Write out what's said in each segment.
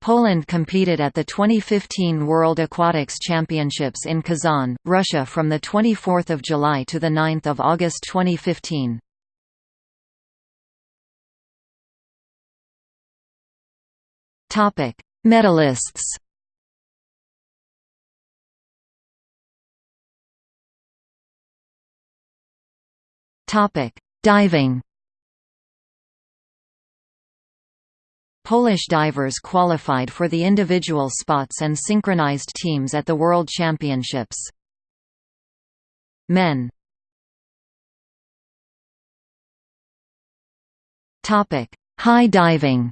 Poland competed at the 2015 World Aquatics Championships in Kazan, Russia from 24 July to 9 August 2015. Medalists Diving Polish divers qualified for the individual spots and synchronized teams at the World Championships. Men. High diving.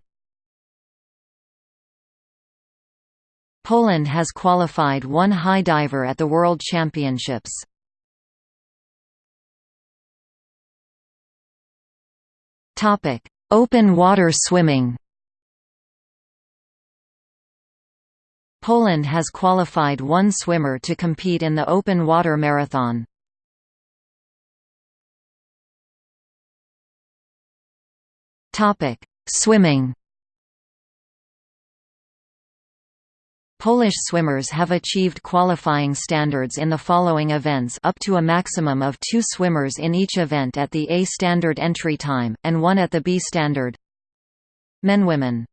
Poland has qualified one high diver at the World Championships. Open water swimming Poland has qualified one swimmer to compete in the open water marathon. Topic: Swimming. Polish swimmers have achieved qualifying standards in the following events up to a maximum of two swimmers in each event at the A standard entry time, and one at the B standard. Men Women